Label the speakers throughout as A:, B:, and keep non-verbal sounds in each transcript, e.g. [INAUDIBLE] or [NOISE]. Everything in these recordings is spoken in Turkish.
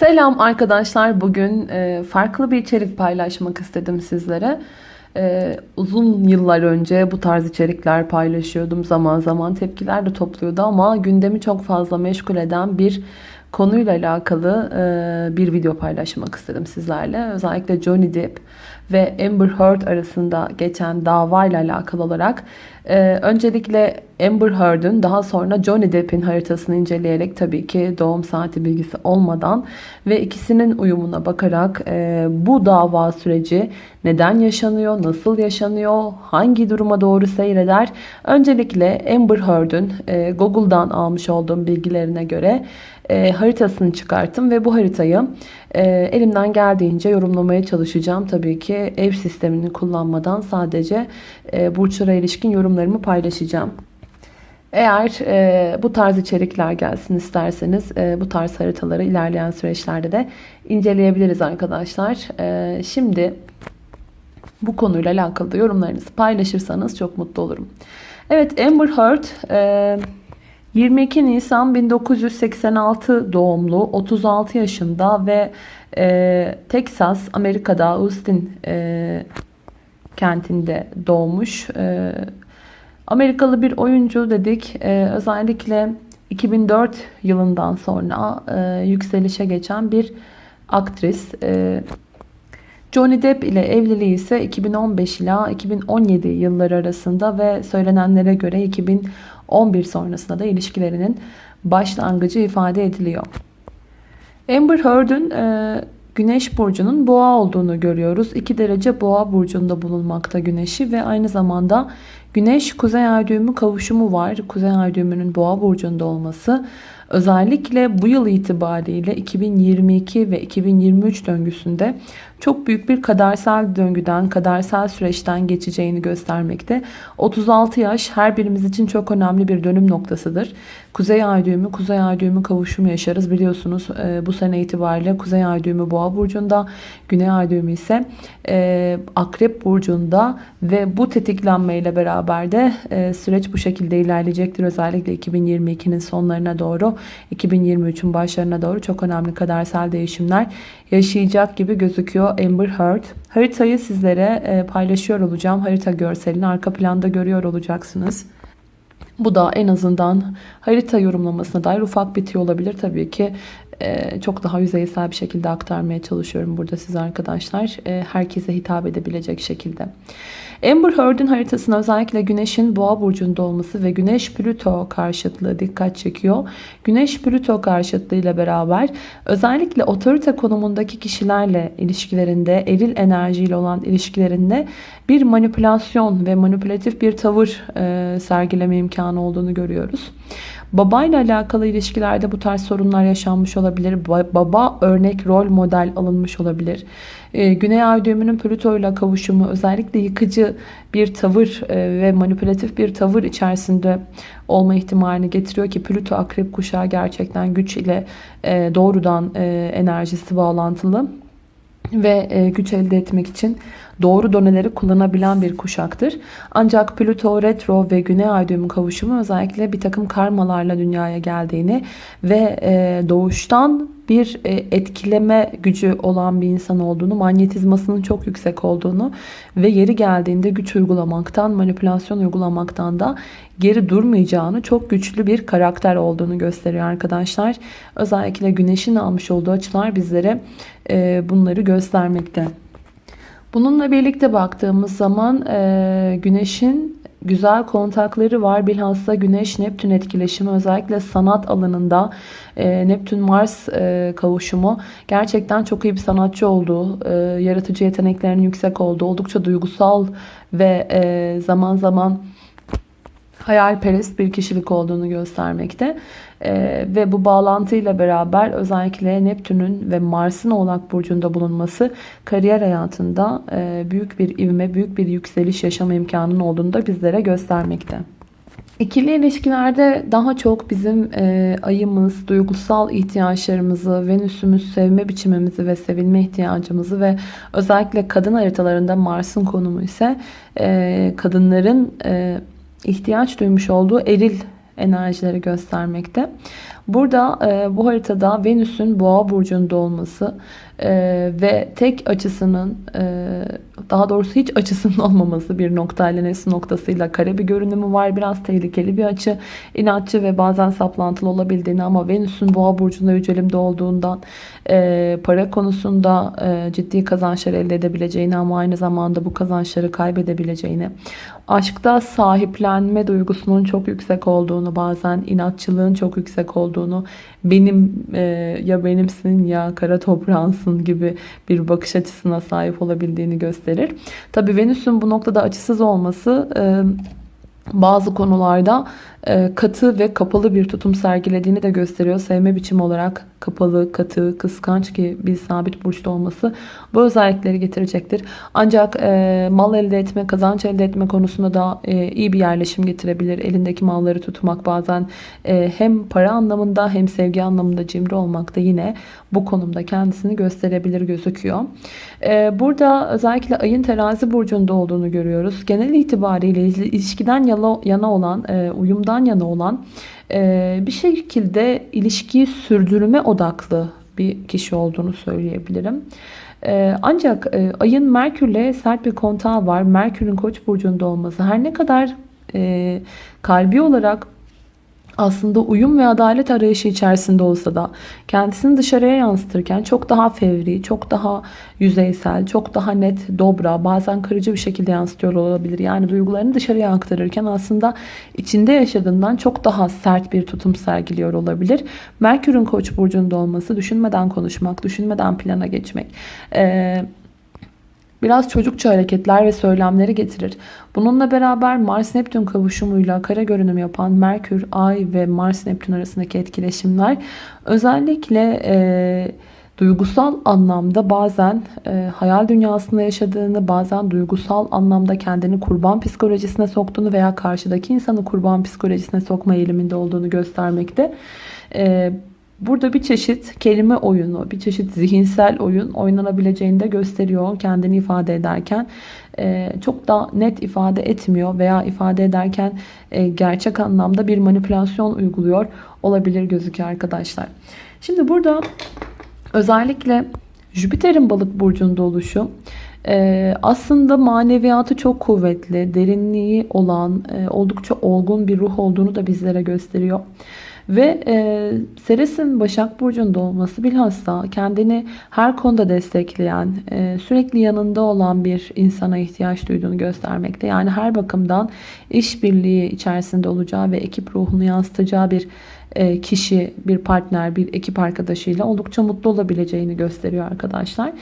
A: Selam arkadaşlar. Bugün e, farklı bir içerik paylaşmak istedim sizlere. E, uzun yıllar önce bu tarz içerikler paylaşıyordum. Zaman zaman tepkiler de topluyordu ama gündemi çok fazla meşgul eden bir konuyla alakalı e, bir video paylaşmak istedim sizlerle. Özellikle Johnny Depp ve Amber Heard arasında geçen dava ile alakalı olarak e, öncelikle Amber Heard'ın daha sonra Johnny Depp'in haritasını inceleyerek tabii ki doğum saati bilgisi olmadan ve ikisinin uyumuna bakarak e, bu dava süreci neden yaşanıyor, nasıl yaşanıyor, hangi duruma doğru seyreder? Öncelikle Amber Heard'ın e, Google'dan almış olduğum bilgilerine göre e, haritasını çıkarttım ve bu haritayı e, elimden geldiğince yorumlamaya çalışacağım. Tabii ki ev sistemini kullanmadan sadece e, burçlara ilişkin yorumlarımı paylaşacağım. Eğer e, bu tarz içerikler gelsin isterseniz e, bu tarz haritaları ilerleyen süreçlerde de inceleyebiliriz arkadaşlar. E, şimdi bu konuyla alakalı da yorumlarınızı paylaşırsanız çok mutlu olurum. Evet Amber Heard e, 22 Nisan 1986 doğumlu 36 yaşında ve e, Texas Amerika'da Austin e, kentinde doğmuş. E, Amerikalı bir oyuncu dedik. E, özellikle 2004 yılından sonra e, yükselişe geçen bir aktris. E, Johnny Depp ile evliliği ise 2015 ila 2017 yılları arasında ve söylenenlere göre 2011 sonrasında da ilişkilerinin başlangıcı ifade ediliyor. Amber Heard'ın e, Güneş burcunun boğa olduğunu görüyoruz. 2 derece boğa burcunda bulunmakta güneşi ve aynı zamanda güneş kuzey ay düğümü kavuşumu var. Kuzey ay düğümünün boğa burcunda olması özellikle bu yıl itibariyle 2022 ve 2023 döngüsünde çok büyük bir kadersel döngüden, kadersel süreçten geçeceğini göstermekte. 36 yaş her birimiz için çok önemli bir dönüm noktasıdır. Kuzey ay düğümü, kuzey ay düğümü kavuşumu yaşarız. Biliyorsunuz e, bu sene itibariyle kuzey ay düğümü boğa burcunda, güney ay düğümü ise e, akrep burcunda ve bu tetiklenmeyle beraber de e, süreç bu şekilde ilerleyecektir. Özellikle 2022'nin sonlarına doğru, 2023'ün başlarına doğru çok önemli kadersel değişimler yaşayacak gibi gözüküyor Amber Heard. Haritayı sizlere paylaşıyor olacağım. Harita görselini arka planda görüyor olacaksınız. Bu da en azından harita yorumlamasına dair ufak bir tüy olabilir. Tabii ki e, çok daha yüzeysel bir şekilde aktarmaya çalışıyorum burada size arkadaşlar. E, herkese hitap edebilecek şekilde. Amber Heard'in haritasına özellikle Güneş'in Boğa burcunda olması ve Güneş Plüto karşıtlığı dikkat çekiyor. Güneş Plüto karşıtlığı ile beraber özellikle otorite konumundaki kişilerle ilişkilerinde, eril enerjiyle olan ilişkilerinde bir manipülasyon ve manipülatif bir tavır e, sergileme imkanı olduğunu görüyoruz. Babayla alakalı ilişkilerde bu tarz sorunlar yaşanmış olabilir. Baba örnek rol model alınmış olabilir. Ee, Güney Ay düğümünün Plüto ile kavuşumu özellikle yıkıcı bir tavır e, ve manipülatif bir tavır içerisinde olma ihtimalini getiriyor ki Plüto akrep kuşağı gerçekten güç ile e, doğrudan e, enerjisi bağlantılı ve güç elde etmek için doğru doneleri kullanabilen bir kuşaktır. Ancak Plüto retro ve Güney Ay düğümü kavuşumu özellikle bir takım karmalarla dünyaya geldiğini ve doğuştan bir e, etkileme gücü olan bir insan olduğunu, manyetizmasının çok yüksek olduğunu ve yeri geldiğinde güç uygulamaktan, manipülasyon uygulamaktan da geri durmayacağını, çok güçlü bir karakter olduğunu gösteriyor arkadaşlar. Özellikle güneşin almış olduğu açılar bizlere e, bunları göstermekte. Bununla birlikte baktığımız zaman e, Güneş'in güzel kontakları var. Bilhassa Güneş-Neptün etkileşimi özellikle sanat alanında e, Neptün-Mars e, kavuşumu gerçekten çok iyi bir sanatçı olduğu, e, yaratıcı yeteneklerinin yüksek olduğu, oldukça duygusal ve e, zaman zaman hayalperest bir kişilik olduğunu göstermekte. Ee, ve bu bağlantıyla beraber özellikle Neptün'ün ve Mars'ın Oğlak Burcu'nda bulunması kariyer hayatında e, büyük bir ivme, büyük bir yükseliş yaşama imkanının olduğunu da bizlere göstermekte. İkili ilişkilerde daha çok bizim e, ayımız, duygusal ihtiyaçlarımızı, Venüs'ümüz sevme biçimimizi ve sevilme ihtiyacımızı ve özellikle kadın haritalarında Mars'ın konumu ise e, kadınların e, ihtiyaç duymuş olduğu eril enerjileri göstermekte. Burada e, bu haritada Venüs'ün boğa burcunda olması e, ve tek açısının e, daha doğrusu hiç açısının [LAUGHS] olmaması bir nokta ile nesli noktasıyla kare bir görünümü var. Biraz tehlikeli bir açı. inatçı ve bazen saplantılı olabildiğini ama Venüs'ün boğa burcunda yücelimde olduğundan e, para konusunda e, ciddi kazançlar elde edebileceğini ama aynı zamanda bu kazançları kaybedebileceğini aşkta sahiplenme duygusunun çok yüksek olduğunu bazen inatçılığın çok yüksek olduğunu benim e, ya benimsin ya kara toprağınsın gibi bir bakış açısına sahip olabildiğini gösterir. Tabi Venüs'ün bu noktada açısız olması e, bazı konularda katı ve kapalı bir tutum sergilediğini de gösteriyor. Sevme biçimi olarak kapalı, katı, kıskanç ki bir sabit burçta olması bu özellikleri getirecektir. Ancak e, mal elde etme, kazanç elde etme konusunda da e, iyi bir yerleşim getirebilir. Elindeki malları tutmak bazen e, hem para anlamında hem sevgi anlamında cimri olmak da yine bu konumda kendisini gösterebilir gözüküyor. E, burada özellikle ayın terazi burcunda olduğunu görüyoruz. Genel itibariyle ilişkiden yana olan, e, uyumdan yana olan e, bir şekilde ilişkiyi sürdürme odaklı bir kişi olduğunu söyleyebilirim. E, ancak e, ayın Merkür'le sert bir kontağı var. Merkür'ün koç burcunda olması her ne kadar kalbi olarak aslında uyum ve adalet arayışı içerisinde olsa da kendisini dışarıya yansıtırken çok daha fevri, çok daha yüzeysel, çok daha net, dobra, bazen kırıcı bir şekilde yansıtıyor olabilir. Yani duygularını dışarıya aktarırken aslında içinde yaşadığından çok daha sert bir tutum sergiliyor olabilir. Merkür'ün Koç burcunda olması düşünmeden konuşmak, düşünmeden plana geçmek. Ee, biraz çocukça hareketler ve söylemleri getirir. Bununla beraber Mars-Neptün kavuşumuyla kare görünüm yapan Merkür, Ay ve Mars-Neptün arasındaki etkileşimler özellikle e, duygusal anlamda bazen e, hayal dünyasında yaşadığını, bazen duygusal anlamda kendini kurban psikolojisine soktuğunu veya karşıdaki insanı kurban psikolojisine sokma eğiliminde olduğunu göstermekte. E, Burada bir çeşit kelime oyunu, bir çeşit zihinsel oyun oynanabileceğini de gösteriyor kendini ifade ederken. E, çok da net ifade etmiyor veya ifade ederken e, gerçek anlamda bir manipülasyon uyguluyor olabilir gözüküyor arkadaşlar. Şimdi burada özellikle Jüpiter'in balık burcunda oluşu e, aslında maneviyatı çok kuvvetli, derinliği olan, oldukça olgun bir ruh olduğunu da bizlere gösteriyor. Ve e, Ceres'in Başak Burcu'nda olması bilhassa kendini her konuda destekleyen, e, sürekli yanında olan bir insana ihtiyaç duyduğunu göstermekte. Yani her bakımdan işbirliği içerisinde olacağı ve ekip ruhunu yansıtacağı bir e, kişi, bir partner, bir ekip arkadaşıyla oldukça mutlu olabileceğini gösteriyor arkadaşlar.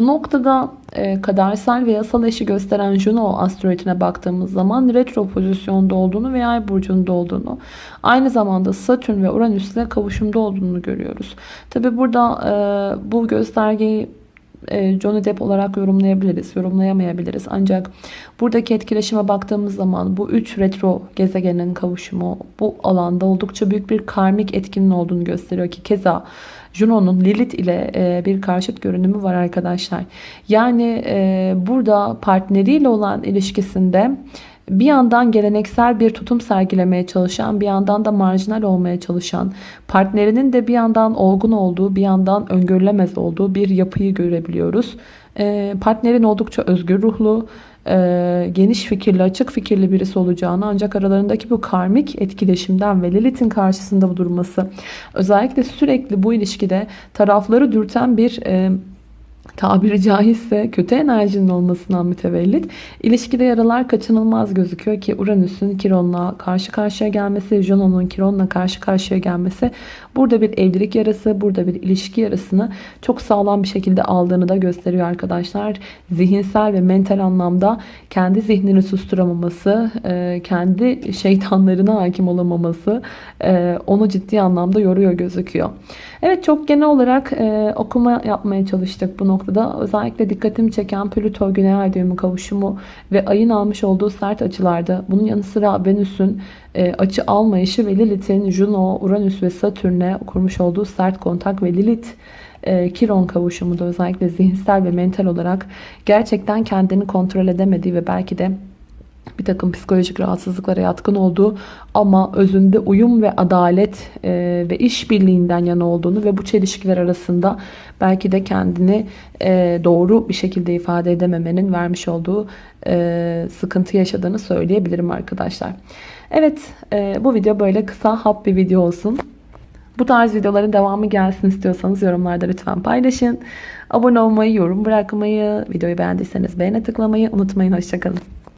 A: Bu noktada e, kadersel ve yasal eşi gösteren Juno asteroidine baktığımız zaman retro pozisyonda olduğunu veya ay burcunda olduğunu aynı zamanda Satürn ve Uranüs ile kavuşumda olduğunu görüyoruz. Tabi burada e, bu göstergeyi Johnny Depp olarak yorumlayabiliriz, yorumlayamayabiliriz. Ancak buradaki etkileşime baktığımız zaman bu üç retro gezegenin kavuşumu bu alanda oldukça büyük bir karmik etkinin olduğunu gösteriyor ki keza Juno'nun Lilith ile e, bir karşıt görünümü var arkadaşlar. Yani e, burada partneriyle olan ilişkisinde bir yandan geleneksel bir tutum sergilemeye çalışan, bir yandan da marjinal olmaya çalışan, partnerinin de bir yandan olgun olduğu, bir yandan öngörülemez olduğu bir yapıyı görebiliyoruz. E, partnerin oldukça özgür ruhlu, e, geniş fikirli, açık fikirli birisi olacağını ancak aralarındaki bu karmik etkileşimden ve Lilith'in karşısında durması özellikle sürekli bu ilişkide tarafları dürten bir e, tabiri caizse kötü enerjinin olmasından mütevellit ilişkide yaralar kaçınılmaz gözüküyor ki Uranüs'ün Kiron'la karşı karşıya gelmesi, Juno'nun Kiron'la karşı karşıya gelmesi burada bir evlilik yarası, burada bir ilişki yarasını çok sağlam bir şekilde aldığını da gösteriyor arkadaşlar. Zihinsel ve mental anlamda kendi zihnini susturamaması, e, kendi şeytanlarına hakim olamaması e, onu ciddi anlamda yoruyor gözüküyor. Evet çok genel olarak e, okuma yapmaya çalıştık bu noktada. Özellikle dikkatimi çeken Plüto Güney Ay düğümü kavuşumu ve ayın almış olduğu sert açılarda. Bunun yanı sıra Venüs'ün e, açı almayışı ve Lilith'in Juno, Uranüs ve Satürn'e kurmuş olduğu sert kontak ve Lilith e, Kiron kavuşumu da özellikle zihinsel ve mental olarak gerçekten kendini kontrol edemediği ve belki de bir takım psikolojik rahatsızlıklara yatkın olduğu ama özünde uyum ve adalet e, ve işbirliğinden yana olduğunu ve bu çelişkiler arasında belki de kendini e, doğru bir şekilde ifade edememenin vermiş olduğu e, sıkıntı yaşadığını söyleyebilirim arkadaşlar. Evet e, bu video böyle kısa hap bir video olsun. Bu tarz videoların devamı gelsin istiyorsanız yorumlarda lütfen paylaşın. Abone olmayı, yorum bırakmayı, videoyu beğendiyseniz beğene tıklamayı unutmayın. Hoşçakalın.